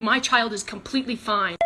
My child is completely fine.